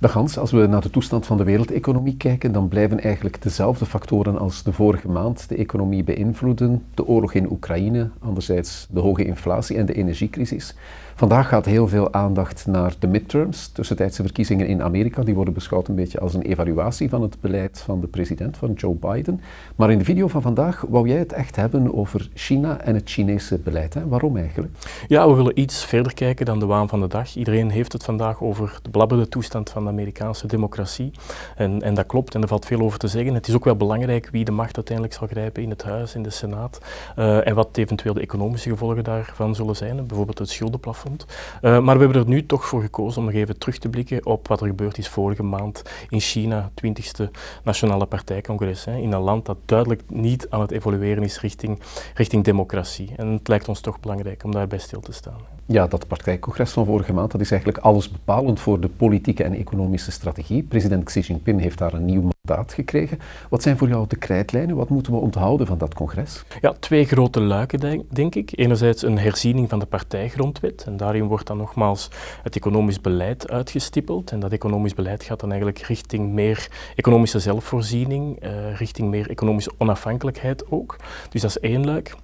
Hans, als we naar de toestand van de wereldeconomie kijken, dan blijven eigenlijk dezelfde factoren als de vorige maand de economie beïnvloeden. De oorlog in Oekraïne, anderzijds de hoge inflatie en de energiecrisis. Vandaag gaat heel veel aandacht naar de midterms, tussentijdse verkiezingen in Amerika. Die worden beschouwd een beetje als een evaluatie van het beleid van de president, van Joe Biden. Maar in de video van vandaag wou jij het echt hebben over China en het Chinese beleid. Hè? Waarom eigenlijk? Ja, we willen iets verder kijken dan de waan van de dag. Iedereen heeft het vandaag over de blabberde toestand van de Amerikaanse democratie. En, en dat klopt en er valt veel over te zeggen. Het is ook wel belangrijk wie de macht uiteindelijk zal grijpen in het huis, in de Senaat. Uh, en wat eventueel de economische gevolgen daarvan zullen zijn. Bijvoorbeeld het schuldenplafond uh, maar we hebben er nu toch voor gekozen om nog even terug te blikken op wat er gebeurd is vorige maand in China, 20e Nationale Partijcongres. Hè, in een land dat duidelijk niet aan het evolueren is richting, richting democratie. En het lijkt ons toch belangrijk om daarbij stil te staan. Ja, dat partijcongres van vorige maand dat is eigenlijk alles bepalend voor de politieke en economische strategie. President Xi Jinping heeft daar een nieuw mandaat gekregen. Wat zijn voor jou de krijtlijnen? Wat moeten we onthouden van dat congres? Ja, twee grote luiken, denk ik. Enerzijds een herziening van de partijgrondwet. En daarin wordt dan nogmaals het economisch beleid uitgestippeld. En dat economisch beleid gaat dan eigenlijk richting meer economische zelfvoorziening, uh, richting meer economische onafhankelijkheid ook. Dus dat is één luik.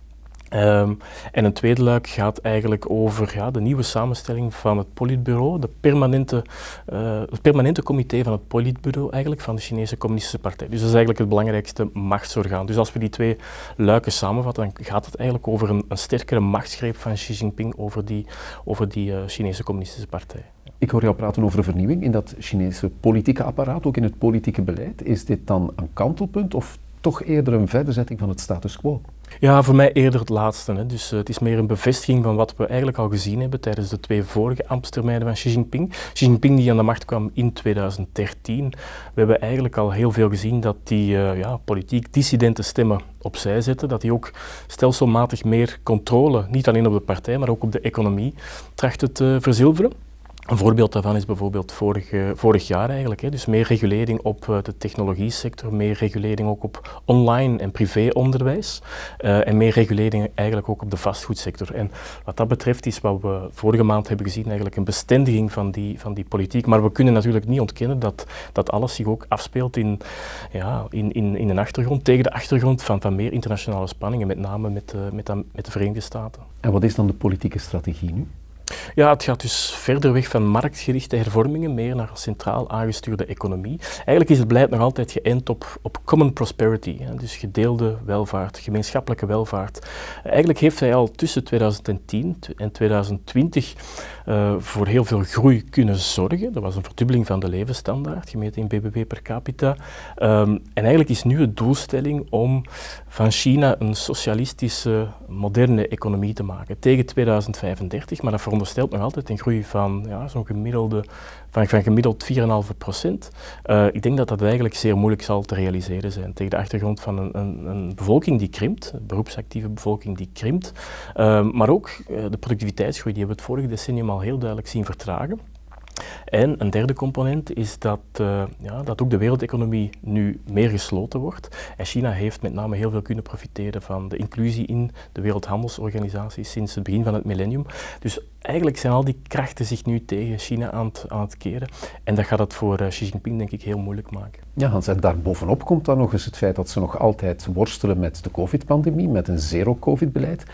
Um, en een tweede luik gaat eigenlijk over ja, de nieuwe samenstelling van het politbureau, de permanente, uh, het permanente comité van het politbureau eigenlijk van de Chinese Communistische Partij. Dus dat is eigenlijk het belangrijkste machtsorgaan. Dus als we die twee luiken samenvatten, dan gaat het eigenlijk over een, een sterkere machtsgreep van Xi Jinping over die, over die uh, Chinese Communistische Partij. Ik hoor jou praten over vernieuwing in dat Chinese politieke apparaat, ook in het politieke beleid. Is dit dan een kantelpunt of toch eerder een verderzetting van het status quo? Ja, voor mij eerder het laatste. Hè. Dus uh, het is meer een bevestiging van wat we eigenlijk al gezien hebben tijdens de twee vorige ambtstermijnen van Xi Jinping. Xi Jinping die aan de macht kwam in 2013. We hebben eigenlijk al heel veel gezien dat die uh, ja, politiek dissidente stemmen opzij zetten. Dat hij ook stelselmatig meer controle, niet alleen op de partij, maar ook op de economie, trachtte te verzilveren. Een voorbeeld daarvan is bijvoorbeeld vorig, vorig jaar eigenlijk. Hè. Dus meer regulering op uh, de technologie sector, meer regulering ook op online en privéonderwijs uh, en meer regulering eigenlijk ook op de vastgoedsector. En wat dat betreft is wat we vorige maand hebben gezien eigenlijk een bestendiging van die, van die politiek. Maar we kunnen natuurlijk niet ontkennen dat, dat alles zich ook afspeelt in, ja, in, in, in een achtergrond, tegen de achtergrond van, van meer internationale spanningen, met name met, uh, met, met de Verenigde Staten. En wat is dan de politieke strategie nu? Ja, het gaat dus verder weg van marktgerichte hervormingen, meer naar een centraal aangestuurde economie. Eigenlijk is het beleid nog altijd geënt op, op common prosperity, hè, dus gedeelde welvaart, gemeenschappelijke welvaart. Eigenlijk heeft hij al tussen 2010 en 2020 uh, voor heel veel groei kunnen zorgen. Er was een verdubbeling van de levensstandaard, gemeten in BBP per capita. Um, en eigenlijk is nu de doelstelling om van China een socialistische, moderne economie te maken tegen 2035, maar dat veronderstelt nog altijd een groei van ja, zo'n gemiddelde van, van gemiddeld 4,5 procent. Uh, ik denk dat dat eigenlijk zeer moeilijk zal te realiseren zijn tegen de achtergrond van een, een, een bevolking die krimpt, een beroepsactieve bevolking die krimpt, uh, maar ook uh, de productiviteitsgroei, die hebben we het vorige decennium al heel duidelijk zien vertragen. En een derde component is dat, uh, ja, dat ook de wereldeconomie nu meer gesloten wordt. En China heeft met name heel veel kunnen profiteren van de inclusie in de Wereldhandelsorganisatie sinds het begin van het millennium. Dus eigenlijk zijn al die krachten zich nu tegen China aan het, aan het keren. En dat gaat het voor uh, Xi Jinping denk ik heel moeilijk maken. Ja, Hans, en daarbovenop komt dan nog eens het feit dat ze nog altijd worstelen met de covid-pandemie, met een zero-covid-beleid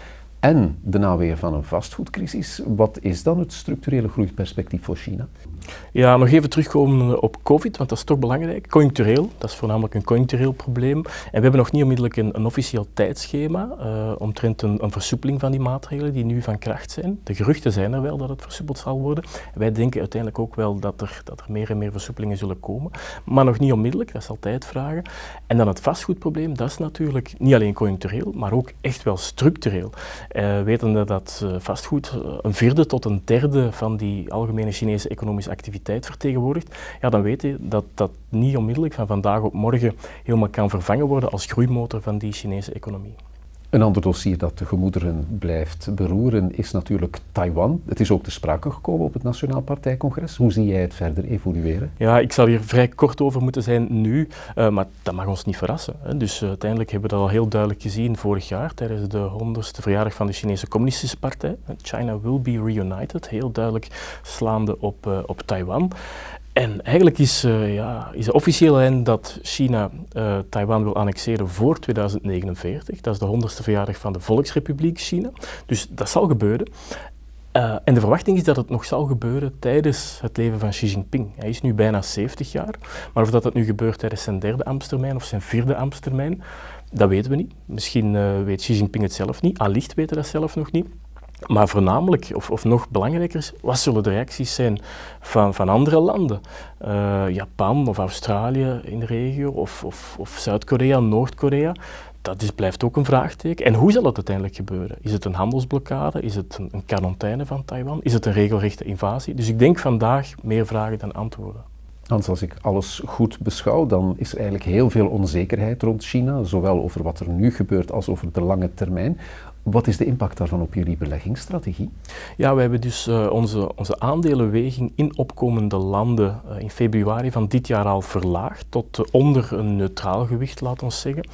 en de naweer van een vastgoedcrisis. Wat is dan het structurele groeiperspectief voor China? Ja, nog even terugkomen op COVID, want dat is toch belangrijk. Conjunctureel, dat is voornamelijk een conjunctureel probleem. En we hebben nog niet onmiddellijk een, een officieel tijdschema uh, omtrent een, een, versoepeling van die maatregelen die nu van kracht zijn. De geruchten zijn er wel dat het versoepeld zal worden. En wij denken uiteindelijk ook wel dat er, dat er meer en meer versoepelingen zullen komen. Maar nog niet onmiddellijk, dat is altijd vragen. En dan het vastgoedprobleem, dat is natuurlijk niet alleen conjunctureel, maar ook echt wel structureel. Uh, wetende dat uh, vastgoed een vierde tot een derde van die algemene Chinese economische activiteit vertegenwoordigt, ja, dan weet je dat dat niet onmiddellijk van vandaag op morgen helemaal kan vervangen worden als groeimotor van die Chinese economie. Een ander dossier dat de gemoederen blijft beroeren is natuurlijk Taiwan. Het is ook te sprake gekomen op het Nationaal Partijcongres. Hoe zie jij het verder evolueren? Ja, ik zal hier vrij kort over moeten zijn nu, uh, maar dat mag ons niet verrassen. Hè. Dus uh, uiteindelijk hebben we dat al heel duidelijk gezien vorig jaar tijdens de 100ste verjaardag van de Chinese Communistische Partij. China will be reunited, heel duidelijk slaande op, uh, op Taiwan. En eigenlijk is, uh, ja, is de officiële lijn dat China uh, Taiwan wil annexeren voor 2049. Dat is de 100ste verjaardag van de Volksrepubliek China. Dus dat zal gebeuren. Uh, en de verwachting is dat het nog zal gebeuren tijdens het leven van Xi Jinping. Hij is nu bijna 70 jaar, maar of dat, dat nu gebeurt tijdens zijn derde ambtstermijn of zijn vierde ambtstermijn, dat weten we niet. Misschien weet Xi Jinping het zelf niet, allicht weten dat zelf nog niet. Maar voornamelijk, of, of nog belangrijker, wat zullen de reacties zijn van, van andere landen? Uh, Japan of Australië in de regio, of, of, of Zuid-Korea, Noord-Korea. Dat blijft ook een vraagteken. En hoe zal het uiteindelijk gebeuren? Is het een handelsblokkade? Is het een, een quarantaine van Taiwan? Is het een regelrechte invasie? Dus ik denk vandaag meer vragen dan antwoorden. Hans, als ik alles goed beschouw, dan is er eigenlijk heel veel onzekerheid rond China, zowel over wat er nu gebeurt als over de lange termijn. Wat is de impact daarvan op jullie beleggingsstrategie? Ja, we hebben dus uh, onze, onze aandelenweging in opkomende landen uh, in februari van dit jaar al verlaagd tot uh, onder een neutraal gewicht, laten we zeggen.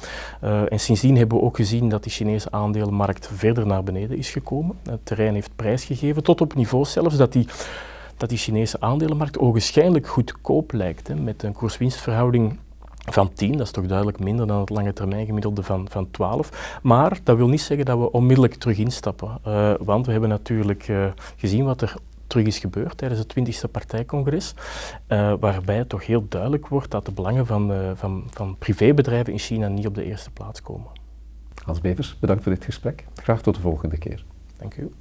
en sindsdien hebben we ook gezien dat de Chinese aandelenmarkt verder naar beneden is gekomen. Het terrein heeft prijsgegeven, tot op niveau zelfs dat die dat die Chinese aandelenmarkt ogenschijnlijk goedkoop lijkt, hè, met een koers-winstverhouding van 10, dat is toch duidelijk minder dan het lange termijn gemiddelde van, van 12. Maar dat wil niet zeggen dat we onmiddellijk terug instappen. Uh, want we hebben natuurlijk uh, gezien wat er terug is gebeurd tijdens het 20e partijcongres, uh, waarbij het toch heel duidelijk wordt dat de belangen van, van, van privébedrijven in China niet op de eerste plaats komen. Hans Bevers, bedankt voor dit gesprek. Graag tot de volgende keer. Dank u.